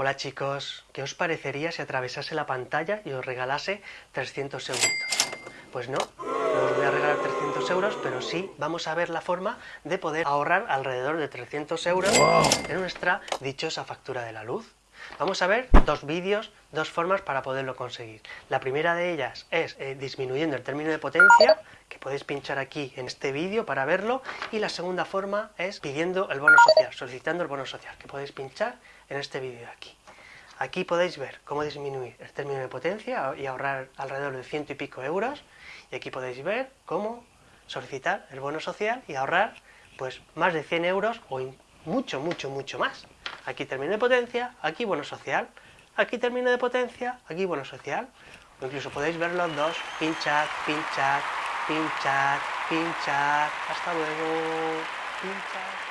Hola chicos, ¿qué os parecería si atravesase la pantalla y os regalase 300 euros? Pues no, no os voy a regalar 300 euros, pero sí vamos a ver la forma de poder ahorrar alrededor de 300 euros en nuestra dichosa factura de la luz. Vamos a ver dos vídeos, dos formas para poderlo conseguir. La primera de ellas es eh, disminuyendo el término de potencia, podéis pinchar aquí en este vídeo para verlo, y la segunda forma es pidiendo el bono social, solicitando el bono social, que podéis pinchar en este vídeo de aquí. Aquí podéis ver cómo disminuir el término de potencia y ahorrar alrededor de ciento y pico euros, y aquí podéis ver cómo solicitar el bono social y ahorrar pues más de 100 euros o mucho, mucho, mucho más. Aquí término de potencia, aquí bono social, aquí término de potencia, aquí bono social. O incluso podéis ver los dos, pinchar, pinchar, pinchar, pinchar, hasta luego, pinchar.